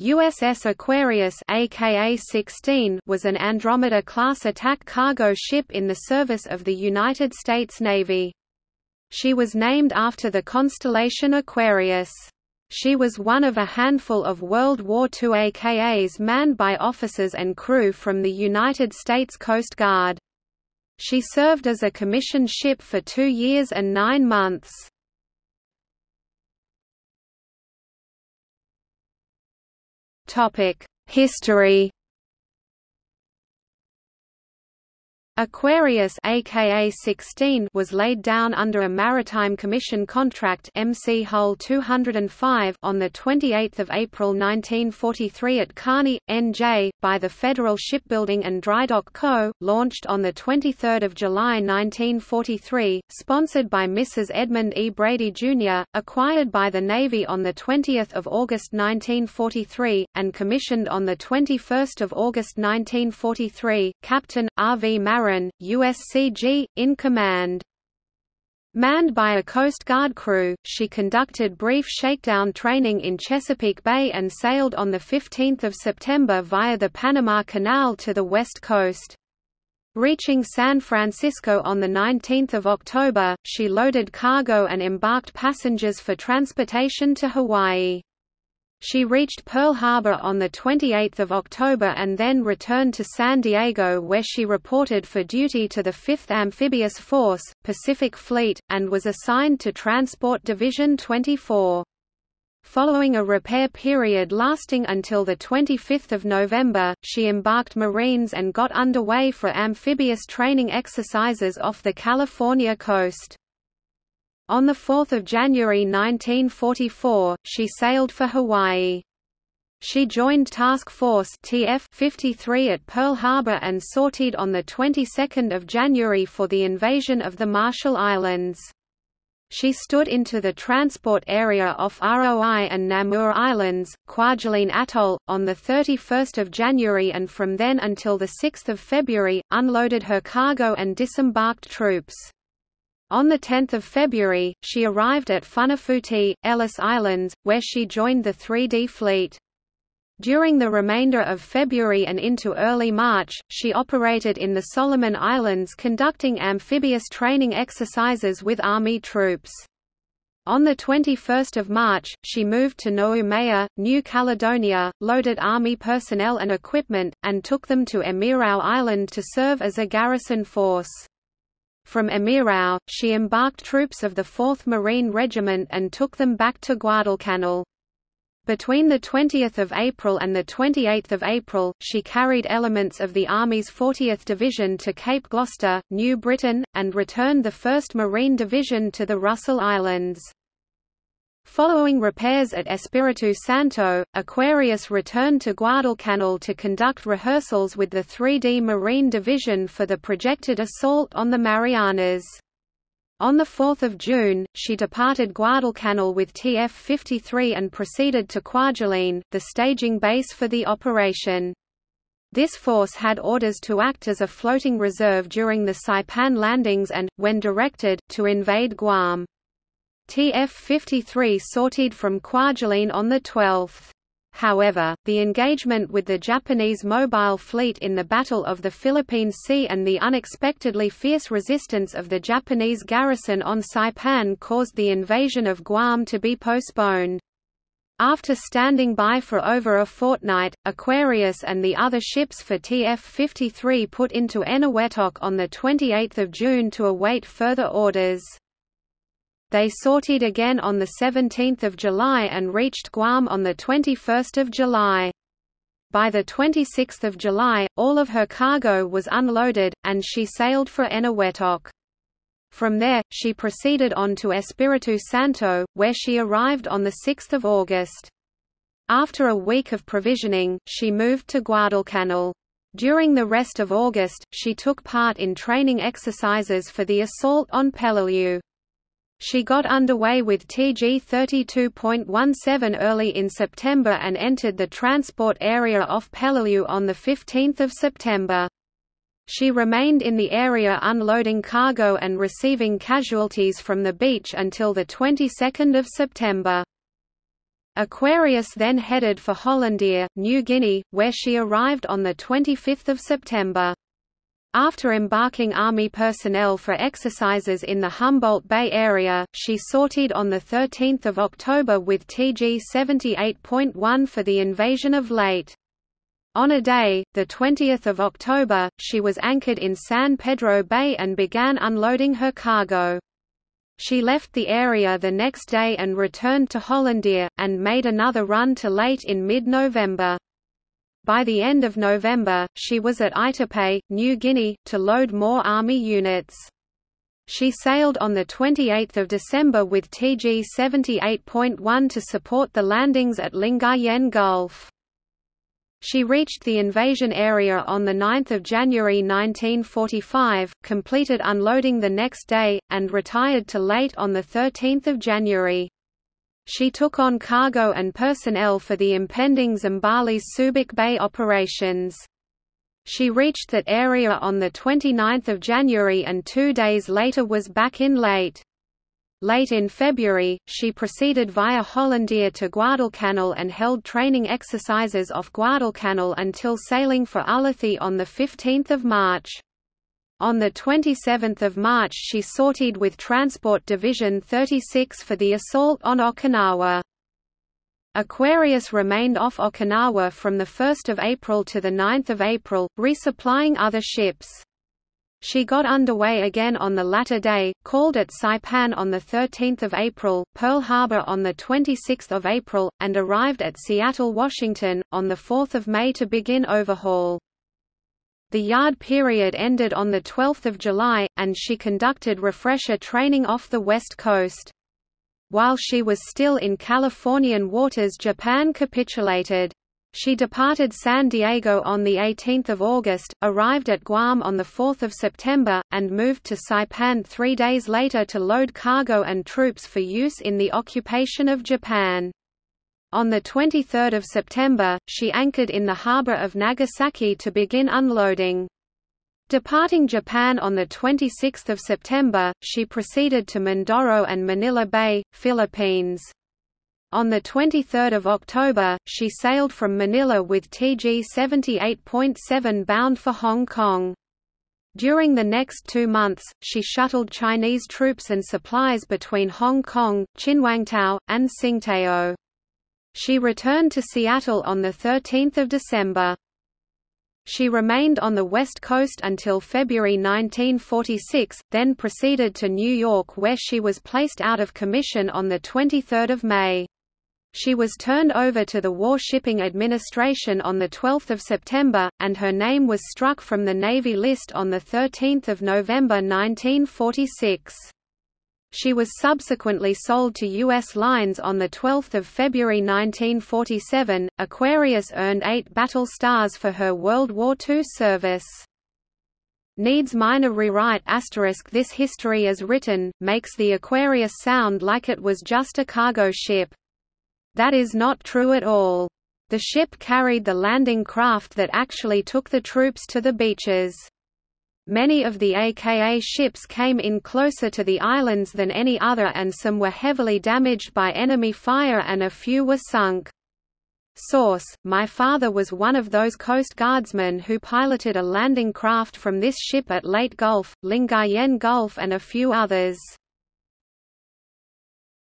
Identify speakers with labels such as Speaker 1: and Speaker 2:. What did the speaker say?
Speaker 1: USS Aquarius aka 16 was an Andromeda-class attack cargo ship in the service of the United States Navy. She was named after the constellation Aquarius. She was one of a handful of World War II AKAs manned by officers and crew from the United States Coast Guard. She served as a commissioned ship for two years and nine months. History Aquarius aka 16 was laid down under a Maritime Commission contract MC Hull 205 on the 28th of April 1943 at Kearny, NJ, by the Federal Shipbuilding and Drydock Co., launched on the 23rd of July 1943, sponsored by Mrs. Edmund E. Brady Jr., acquired by the Navy on the 20th of August 1943 and commissioned on the 21st of August 1943. Captain R. V. Marin USCG, in command. Manned by a Coast Guard crew, she conducted brief shakedown training in Chesapeake Bay and sailed on 15 September via the Panama Canal to the west coast. Reaching San Francisco on 19 October, she loaded cargo and embarked passengers for transportation to Hawaii. She reached Pearl Harbor on 28 October and then returned to San Diego where she reported for duty to the 5th Amphibious Force, Pacific Fleet, and was assigned to Transport Division 24. Following a repair period lasting until 25 November, she embarked Marines and got underway for amphibious training exercises off the California coast. On 4 January 1944, she sailed for Hawaii. She joined Task Force TF 53 at Pearl Harbor and sortied on the 22nd of January for the invasion of the Marshall Islands. She stood into the transport area off ROI and Namur Islands, Kwajalein Atoll, on 31 January and from then until the 6th of February, unloaded her cargo and disembarked troops. On 10 February, she arrived at Funafuti, Ellice Islands, where she joined the 3D Fleet. During the remainder of February and into early March, she operated in the Solomon Islands conducting amphibious training exercises with Army troops. On 21 March, she moved to Noumea, New Caledonia, loaded Army personnel and equipment, and took them to Emirau Island to serve as a garrison force. From Emirau, she embarked troops of the 4th Marine Regiment and took them back to Guadalcanal. Between 20 April and 28 April, she carried elements of the Army's 40th Division to Cape Gloucester, New Britain, and returned the 1st Marine Division to the Russell Islands. Following repairs at Espiritu Santo, Aquarius returned to Guadalcanal to conduct rehearsals with the 3D Marine Division for the projected assault on the Marianas. On 4 June, she departed Guadalcanal with TF-53 and proceeded to Kwajalein, the staging base for the operation. This force had orders to act as a floating reserve during the Saipan landings and, when directed, to invade Guam. TF-53 sortied from Kwajalein on 12. However, the engagement with the Japanese mobile fleet in the Battle of the Philippine Sea and the unexpectedly fierce resistance of the Japanese garrison on Saipan caused the invasion of Guam to be postponed. After standing by for over a fortnight, Aquarius and the other ships for TF-53 put into Eniwetok on 28 June to await further orders. They sortied again on 17 July and reached Guam on 21 July. By 26 July, all of her cargo was unloaded, and she sailed for Eniwetok. From there, she proceeded on to Espiritu Santo, where she arrived on 6 August. After a week of provisioning, she moved to Guadalcanal. During the rest of August, she took part in training exercises for the assault on Peleliu. She got underway with TG 32.17 early in September and entered the transport area off Peleliu on 15 September. She remained in the area unloading cargo and receiving casualties from the beach until the 22nd of September. Aquarius then headed for Hollandia, New Guinea, where she arrived on 25 September. After embarking Army personnel for exercises in the Humboldt Bay area, she sortied on 13 October with TG 78.1 for the invasion of Leyte. On a day, 20 October, she was anchored in San Pedro Bay and began unloading her cargo. She left the area the next day and returned to Hollandia, and made another run to Leyte in mid-November. By the end of November, she was at Aitape, New Guinea, to load more Army units. She sailed on 28 December with TG 78.1 to support the landings at Lingayen Gulf. She reached the invasion area on 9 January 1945, completed unloading the next day, and retired to Leyte on 13 January. She took on cargo and personnel for the impending Zambales Subic Bay operations. She reached that area on 29 January and two days later was back in Leyte. Late in February, she proceeded via Hollandia to Guadalcanal and held training exercises off Guadalcanal until sailing for Ulithi on 15 March. On 27 March she sortied with Transport Division 36 for the assault on Okinawa. Aquarius remained off Okinawa from 1 April to 9 April, resupplying other ships. She got underway again on the latter day, called at Saipan on 13 April, Pearl Harbor on 26 April, and arrived at Seattle, Washington, on 4 May to begin overhaul. The yard period ended on 12 July, and she conducted refresher training off the west coast. While she was still in Californian waters Japan capitulated. She departed San Diego on 18 August, arrived at Guam on 4 September, and moved to Saipan three days later to load cargo and troops for use in the occupation of Japan. On 23 September, she anchored in the harbor of Nagasaki to begin unloading. Departing Japan on 26 September, she proceeded to Mindoro and Manila Bay, Philippines. On 23 October, she sailed from Manila with TG 78.7 bound for Hong Kong. During the next two months, she shuttled Chinese troops and supplies between Hong Kong, Chinwangtao, and Tsingtao. She returned to Seattle on 13 December. She remained on the West Coast until February 1946, then proceeded to New York where she was placed out of commission on 23 May. She was turned over to the War Shipping Administration on 12 September, and her name was struck from the Navy list on 13 November 1946. She was subsequently sold to U.S. Lines on 12 February 1947. Aquarius earned eight battle stars for her World War II service. Needs minor rewrite asterisk This history as written, makes the Aquarius sound like it was just a cargo ship. That is not true at all. The ship carried the landing craft that actually took the troops to the beaches. Many of the AKA ships came in closer to the islands than any other and some were heavily damaged by enemy fire and a few were sunk. Source: My father was one of those Coast Guardsmen who piloted a landing craft from this ship at Leyte Gulf, Lingayen Gulf and a few others.